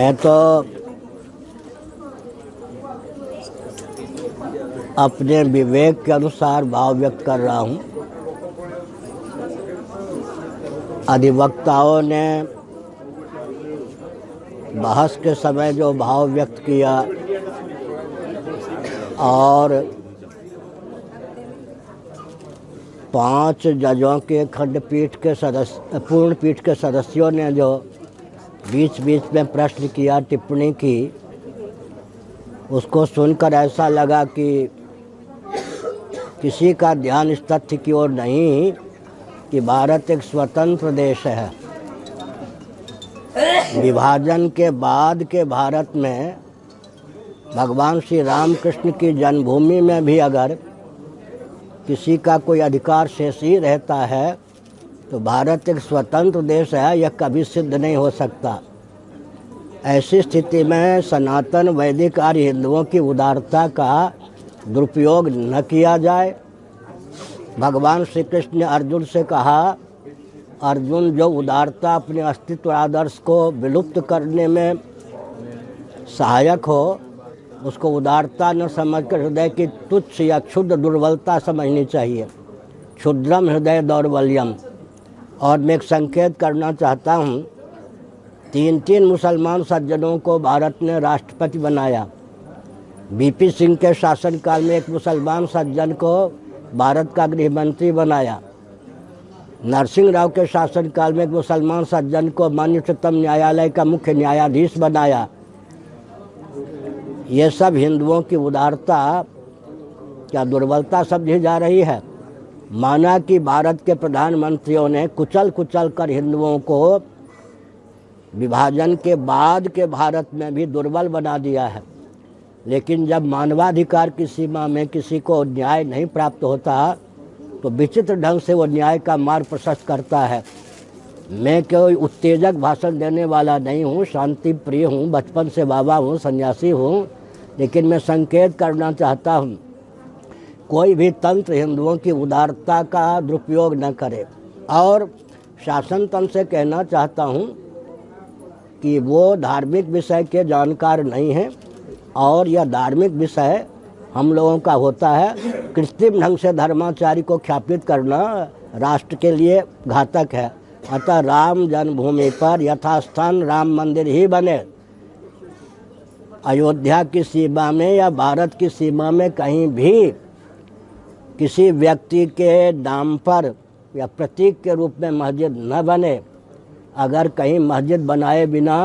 मैं तो अपने विवेक के अनुसार भाव व्यक्त कर रहा हूँ। अधिवक्ताओं ने बहस के समय जो भाव व्यक्त किया और पाँच जजों के खंडपीठ के सदस्य, पूर्ण पीठ के सदस्यों ने जो बीच बीच में प्रश्न किया, टिप्पणी की। उसको सुनकर ऐसा लगा कि किसी का ध्यान इस तथ्य की ओर नहीं कि भारत एक स्वतंत्र देश है। विभाजन के बाद के भारत में भगवान श्री रामकृष्ण की जन्मभूमि में भी अगर किसी का कोई अधिकार शेष ही रहता है तो भारत एक स्वतंत्र देश है, यह कभी सिद्ध नहीं हो सकता। ऐसी स्थिति में सनातन वैदिक आर्य हिंदुओं की उदारता का दुरुपयोग न किया जाए। भगवान श्री कृष्ण ने अर्जुन से कहा, अर्जुन, जो उदारता अपने अस्तित्व आदर्श को विलुप्त करने में सहायक हो, उसको उदारता न समझकर हृदय की तुच्छ या क्षुद्र दुर्बलता समझनी चाहिए। क्षुद्रम हृदय दौर्बल्यम। और मैं एक संकेत करना चाहता हूँ। तीन तीन मुसलमान सज्जनों को भारत ने राष्ट्रपति बनाया। बीपी सिंह के शासनकाल में एक मुसलमान सज्जन को भारत का गृह मंत्री बनाया। नरसिंह राव के शासनकाल में एक मुसलमान सज्जन को मान्य उच्चतम न्यायालय का मुख्य न्यायाधीश बनाया। ये सब हिंदुओं की उदारता, क्या दुर्बलता समझी जा रही है? माना कि भारत के प्रधानमंत्रियों ने कुचल कुचल कर हिंदुओं को विभाजन के बाद के भारत में भी दुर्बल बना दिया है। लेकिन जब मानवाधिकार की सीमा में किसी को न्याय नहीं प्राप्त होता तो विचित्र ढंग से वो न्याय का मार्ग प्रशस्त करता है। मैं कोई उत्तेजक भाषण देने वाला नहीं हूँ शांति प्रिय हूँ, बचपन से बाबा हूँ, सन्यासी हूँ, लेकिन मैं संकेत करना चाहता हूँ। कोई भी तंत्र हिंदुओं की उदारता का दुरुपयोग न करे। और शासन तंत्र से कहना चाहता हूँ कि वो धार्मिक विषय के जानकार नहीं हैं और यह धार्मिक विषय हम लोगों का होता है। कृत्रिम ढंग से धर्माचारी को ख्यापित करना राष्ट्र के लिए घातक है। अतः राम जन्मभूमि पर यथास्थान राम मंदिर ही बने। अयोध्या की सीमा में या भारत की सीमा में कहीं भी किसी व्यक्ति के नाम पर या प्रतीक के रूप में मस्जिद न बने, अगर कहीं मस्जिद बनाए बिना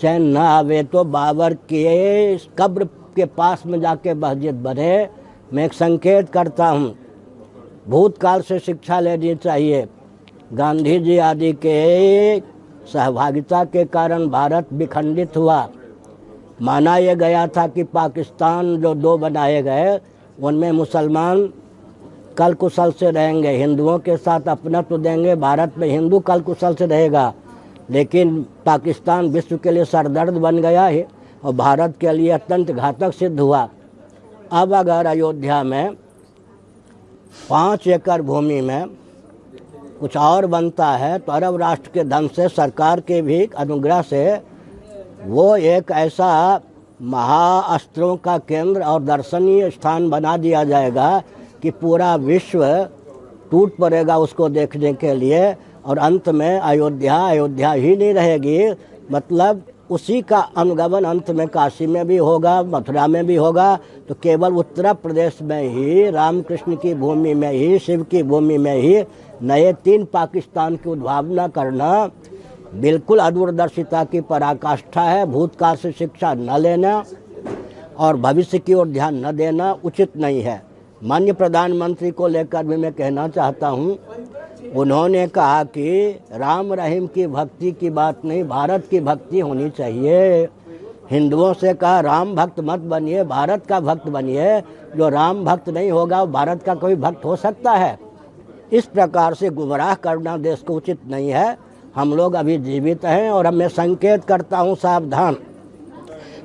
चैन न आवे तो बाबर के कब्र के पास में जाके मस्जिद बने। मैं एक संकेत करता हूँ, भूतकाल से शिक्षा लेनी चाहिए। गांधी जी आदि के सहभागिता के कारण भारत विखंडित हुआ। माना यह गया था कि पाकिस्तान जो दो बनाए गए उनमें मुसलमान कल कुशल से रहेंगे। हिंदुओं के साथ अपना तो देंगे। भारत में हिंदू कल कुशल से रहेगा। लेकिन पाकिस्तान विश्व के लिए सरदर्द बन गया है और भारत के लिए अत्यंत घातक सिद्ध हुआ। अब अगर अयोध्या में पाँच एकड़ भूमि में कुछ और बनता है तो अरब राष्ट्र के धन से सरकार के भी अनुग्रह से वो एक ऐसा महाअस्त्रों का केंद्र और दर्शनीय स्थान बना दिया जाएगा कि पूरा विश्व टूट पड़ेगा उसको देखने के लिए और अंत में अयोध्या अयोध्या ही नहीं रहेगी। मतलब उसी का अनुगमन अंत में काशी में भी होगा, मथुरा में भी होगा। तो केवल उत्तर प्रदेश में ही, रामकृष्ण की भूमि में ही, शिव की भूमि में ही नए तीन पाकिस्तान की उद्भावना करना बिल्कुल अदूरदर्शिता की पराकाष्ठा है, भूतकाल से शिक्षा न लेना और भविष्य की ओर ध्यान न देना उचित नहीं है। मान्य प्रधानमंत्री को लेकर भी मैं कहना चाहता हूँ, उन्होंने कहा कि राम रहीम की भक्ति की बात नहीं, भारत की भक्ति होनी चाहिए। हिंदुओं से कहा, राम भक्त मत बनिए, भारत का भक्त बनिए। जो राम भक्त नहीं होगा, वो भारत का कोई भक्त हो सकता है। इस प्रकार से गुमराह करना देश को उचित नहीं है। हम लोग अभी जीवित हैं और मैं संकेत करता हूँ सावधान।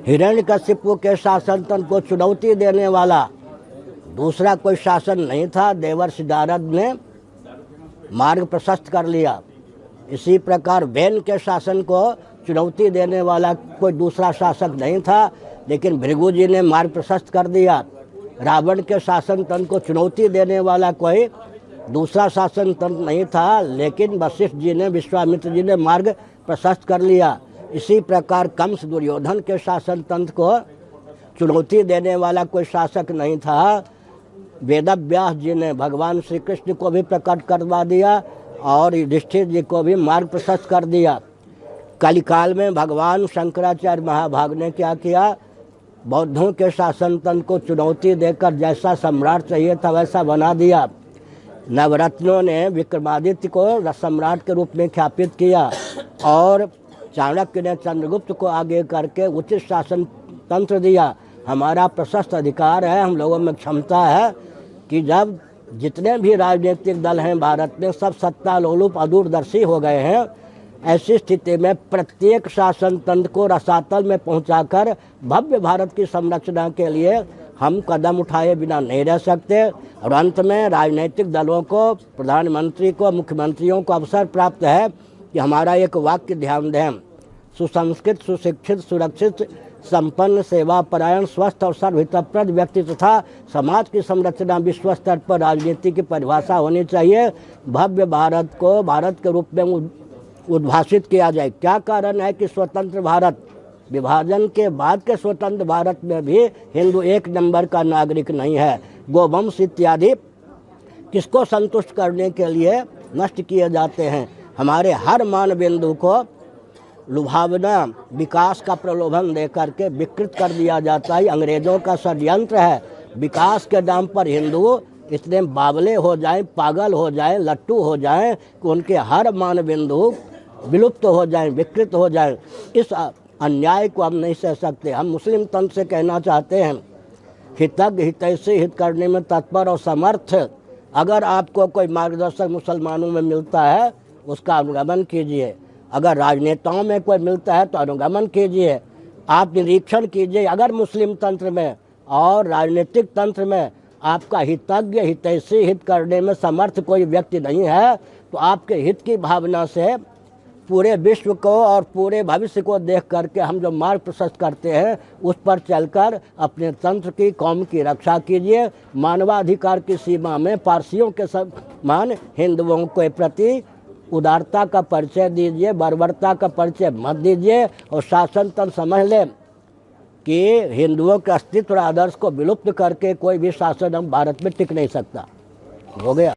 हिरण्यकशिपु के शासन तंत्र को चुनौती देने वाला दूसरा कोई शासन नहीं था देवर नारद ने मार्ग प्रशस्त कर लिया। इसी प्रकार वैन के शासन को चुनौती देने वाला कोई दूसरा शासक नहीं था, लेकिन भृगु जी ने मार्ग प्रशस्त कर दिया। रावण के शासन तन को चुनौती देने वाला कोई दूसरा शासन तंत्र नहीं था, लेकिन वशिष्ठ जी ने, विश्वामित्र जी ने मार्ग प्रशस्त कर लिया। इसी प्रकार कंस दुर्योधन के शासन तंत्र को चुनौती देने वाला कोई शासक नहीं था। वेद व्यास जी ने भगवान श्री कृष्ण को भी प्रकट करवा दिया और युधिष्ठिर जी को भी मार्ग प्रशस्त कर दिया। कलिकाल में भगवान शंकराचार्य महाभाग ने क्या किया? बौद्धों के शासन तंत्र को चुनौती देकर जैसा सम्राट चाहिए था वैसा बना दिया। नवरत्नों ने विक्रमादित्य को सम्राट के रूप में ख्यापित किया और चाणक्य ने चंद्रगुप्त को आगे करके उचित शासन तंत्र दिया। हमारा प्रशस्त अधिकार है, हम लोगों में क्षमता है कि जब जितने भी राजनीतिक दल हैं भारत में, सब सत्ता लोलुप अदूरदर्शी हो गए हैं, ऐसी स्थिति में प्रत्येक शासन तंत्र को रसातल में पहुंचाकर भव्य भारत की संरचना के लिए हम कदम उठाए बिना नहीं रह सकते। और अंत में राजनीतिक दलों को, प्रधानमंत्री को, मुख्यमंत्रियों को अवसर प्राप्त है कि हमारा एक वाक्य ध्यान दें। सुसंस्कृत, सुशिक्षित, सुरक्षित, संपन्न सेवा परायण स्वस्थ और सर्वहितप्रद व्यक्ति तथा समाज की संरचना विश्व स्तर पर राजनीति की परिभाषा होनी चाहिए। भव्य भारत को, भारत के रूप में उद्भाषित किया जाए। क्या कारण है कि स्वतंत्र भारत विभाजन के बाद के स्वतंत्र भारत में भी हिंदू एक नंबर का नागरिक नहीं है। गोवंश इत्यादि किसको संतुष्ट करने के लिए नष्ट किए जाते हैं? हमारे हर मान बिंदु को लुभावना विकास का प्रलोभन दे करके विकृत कर दिया जाता है। अंग्रेज़ों का षड्यंत्र है, विकास के नाम पर हिंदू इतने बावले हो जाएँ, पागल हो जाएँ, लट्टू हो जाएँ कि उनके हर मान बिंदु विलुप्त हो जाएँ, विकृत हो जाएँ। इस अन्याय को हम नहीं सह सकते। हम मुस्लिम तंत्र से कहना चाहते हैं हितज्ञ हितैषी हित करने में तत्पर और समर्थ। अगर आपको कोई मार्गदर्शक मुसलमानों में मिलता है, उसका अनुगमन कीजिए। अगर राजनेताओं में कोई मिलता है तो अनुगमन कीजिए। आप निरीक्षण कीजिए। अगर मुस्लिम तंत्र में और राजनीतिक तंत्र में आपका हितज्ञ हितैषी हित करने में समर्थ कोई व्यक्ति नहीं है तो आपके हित की भावना से पूरे विश्व को और पूरे भविष्य को देख करके हम जो मार्ग प्रशस्त करते हैं, उस पर चलकर अपने तंत्र की, कौम की रक्षा कीजिए। मानवाधिकार की सीमा में पारसियों के समान हिंदुओं के प्रति उदारता का परिचय दीजिए, बर्बरता का परिचय मत दीजिए और शासन तंत्र समझ लें कि हिंदुओं के अस्तित्व और आदर्श को विलुप्त करके कोई भी शासन हम भारत में टिक नहीं सकता। हो गया।